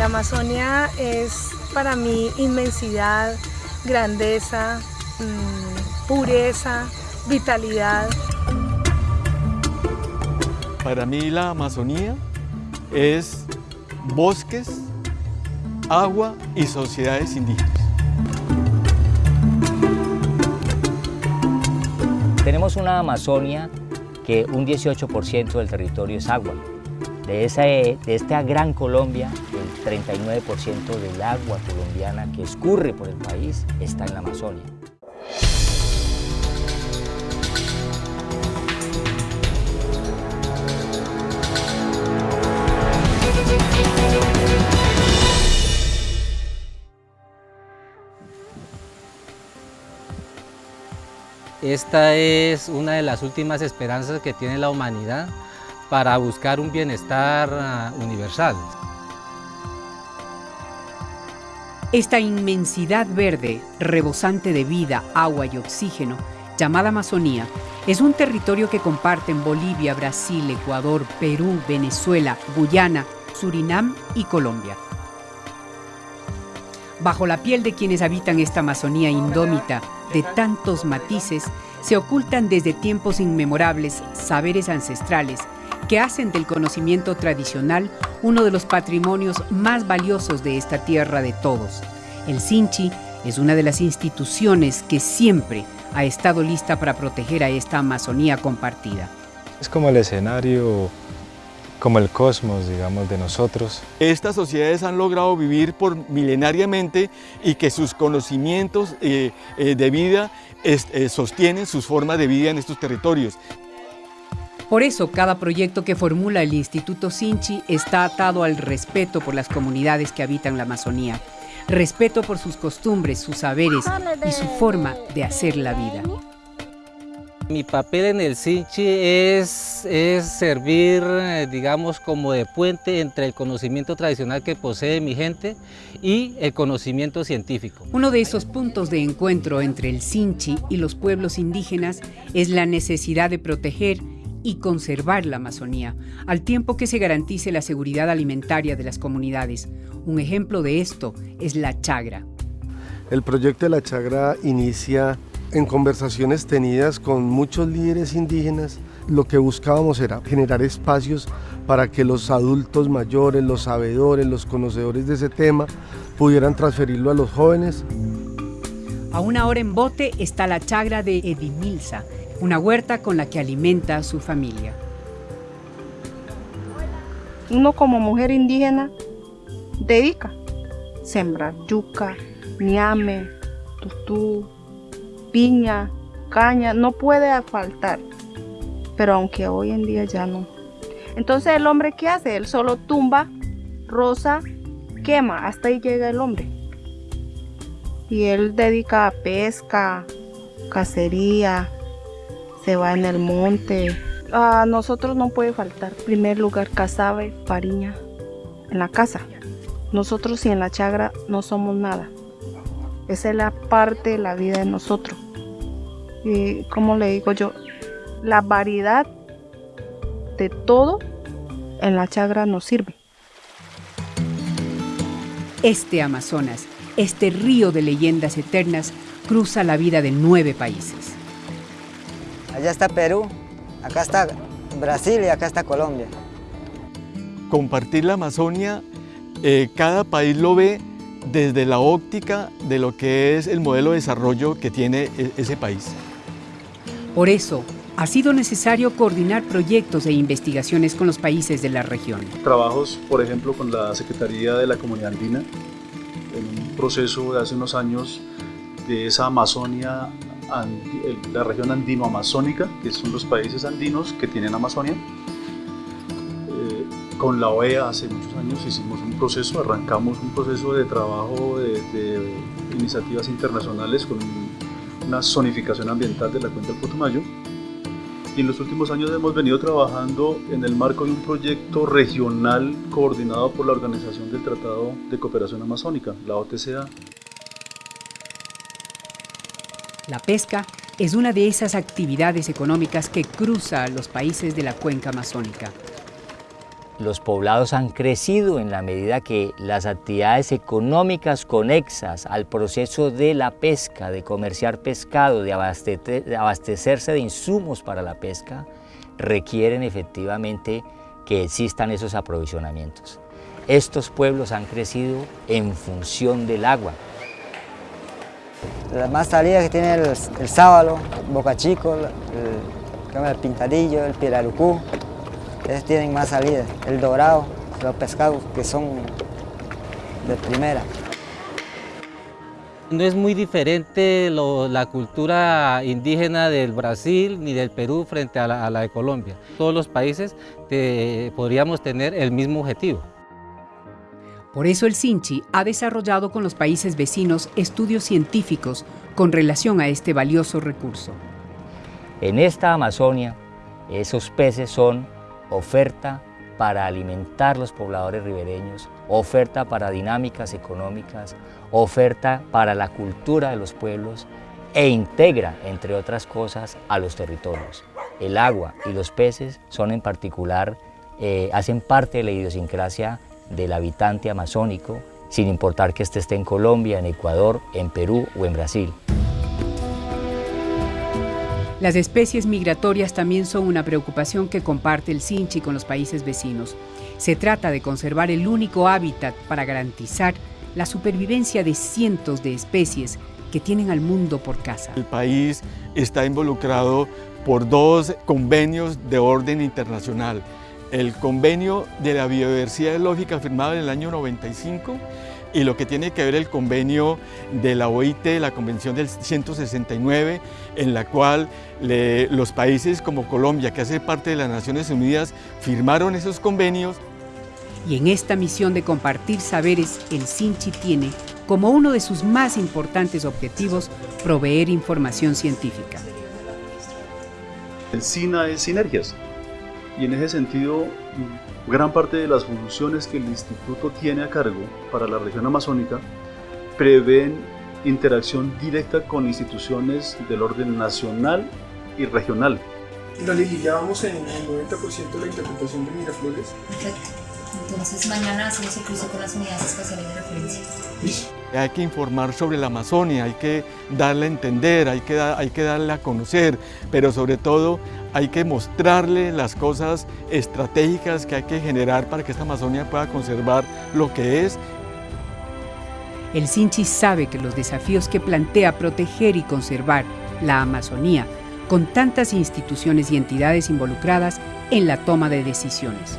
La Amazonia es para mí inmensidad, grandeza, mm, pureza, vitalidad. Para mí la Amazonía es bosques, agua y sociedades indígenas. Tenemos una Amazonia que un 18% del territorio es agua. De, esa, de esta gran Colombia, 39% del agua colombiana que escurre por el país está en la Amazonia. Esta es una de las últimas esperanzas que tiene la humanidad para buscar un bienestar ah, universal. Esta inmensidad verde, rebosante de vida, agua y oxígeno, llamada Amazonía, es un territorio que comparten Bolivia, Brasil, Ecuador, Perú, Venezuela, Guyana, Surinam y Colombia. Bajo la piel de quienes habitan esta Amazonía indómita, de tantos matices, se ocultan desde tiempos inmemorables saberes ancestrales que hacen del conocimiento tradicional uno de los patrimonios más valiosos de esta tierra de todos. El Sinchi es una de las instituciones que siempre ha estado lista para proteger a esta Amazonía compartida. Es como el escenario como el cosmos, digamos, de nosotros. Estas sociedades han logrado vivir por milenariamente y que sus conocimientos eh, eh, de vida eh, sostienen sus formas de vida en estos territorios. Por eso, cada proyecto que formula el Instituto Sinchi está atado al respeto por las comunidades que habitan la Amazonía, respeto por sus costumbres, sus saberes y su forma de hacer la vida. Mi papel en el Sinchi es, es servir, eh, digamos, como de puente entre el conocimiento tradicional que posee mi gente y el conocimiento científico. Uno de esos puntos de encuentro entre el Sinchi y los pueblos indígenas es la necesidad de proteger y conservar la Amazonía, al tiempo que se garantice la seguridad alimentaria de las comunidades. Un ejemplo de esto es la chagra. El proyecto de la chagra inicia en conversaciones tenidas con muchos líderes indígenas, lo que buscábamos era generar espacios para que los adultos mayores, los sabedores, los conocedores de ese tema pudieran transferirlo a los jóvenes. A una hora en bote está la chagra de Edimilsa, una huerta con la que alimenta a su familia. Uno como mujer indígena dedica sembrar yuca, ñame, tutú, piña, caña, no puede faltar. Pero aunque hoy en día ya no. Entonces el hombre ¿qué hace? Él solo tumba, rosa, quema, hasta ahí llega el hombre. Y él dedica a pesca, cacería, se va en el monte. A nosotros no puede faltar, en primer lugar, cazabe, fariña, en la casa. Nosotros y en la chagra no somos nada. Esa es la parte de la vida de nosotros. Y como le digo yo, la variedad de todo en la chagra nos sirve. Este Amazonas, este río de leyendas eternas, cruza la vida de nueve países. Allá está Perú, acá está Brasil y acá está Colombia. Compartir la Amazonia, eh, cada país lo ve desde la óptica de lo que es el modelo de desarrollo que tiene e-, ese país. Por eso, ha sido necesario coordinar proyectos e investigaciones con los países de la región. Trabajos, por ejemplo, con la Secretaría de la Comunidad Andina, en un proceso de hace unos años de esa Amazonia, la región andino-amazónica, que son los países andinos que tienen Amazonia, con la OEA hace muchos años hicimos un proceso, arrancamos un proceso de trabajo de, iniciativas internacionales con una zonificación ambiental de la cuenca del Putumayo. Y en los últimos años hemos venido trabajando en el marco de un proyecto regional coordinado por la Organización del Tratado de Cooperación Amazónica, la OTCA. La pesca es una de esas actividades económicas que cruza los países de la cuenca amazónica. los poblados han crecido en la medida que las actividades económicas conexas al proceso de la pesca, de comerciar pescado, de, abastecerse de insumos para la pesca, requieren efectivamente que existan esos aprovisionamientos. Estos pueblos han crecido en función del agua. La más salida que tiene el, el sábalo, Boca Chico, el, Pintadillo, el Pirarucú, ellos tienen más salida. El dorado, los pescados que son de primera. No es muy diferente la cultura indígena del Brasil ni del Perú frente a la, de Colombia. Todos los países podríamos tener el mismo objetivo. Por eso el Sinchi ha desarrollado con los países vecinos estudios científicos con relación a este valioso recurso. En esta Amazonia, esos peces son oferta para alimentar los pobladores ribereños, oferta para dinámicas económicas, oferta para la cultura de los pueblos e integra, entre otras cosas, a los territorios. El agua y los peces son en particular, eh, hacen parte de la idiosincrasia del habitante amazónico, sin importar que éste esté en Colombia, en Ecuador, en Perú o en Brasil. Las especies migratorias también son una preocupación que comparte el Sinchi con los países vecinos. Se trata de conservar el único hábitat para garantizar la supervivencia de cientos de especies que tienen al mundo por casa. El país está involucrado por dos convenios de orden internacional. El convenio de la biodiversidad lógica firmado en el año 95 y lo que tiene que ver el convenio de la OIT, la Convención del 169, en la cual los países como Colombia, que hace parte de las Naciones Unidas, firmaron esos convenios y en esta misión de compartir saberes, el Sinchi tiene como uno de sus más importantes objetivos proveer información científica. El SINA es sinergias y en ese sentido gran parte de las funciones que el instituto tiene a cargo para la región amazónica prevén interacción directa con instituciones del orden nacional y regional. Ya vamos en el 90% de la interpretación de Miraflores. Entonces mañana hacemos el cruce con las unidades espaciales de referencia. Hay que informar sobre la Amazonia, hay que darle a entender, hay que, hay que darle a conocer, pero sobre todo hay que mostrarle las cosas estratégicas que hay que generar para que esta Amazonia pueda conservar lo que es. El Sinchi sabe que los desafíos que plantea proteger y conservar la Amazonía, con tantas instituciones y entidades involucradas en la toma de decisiones.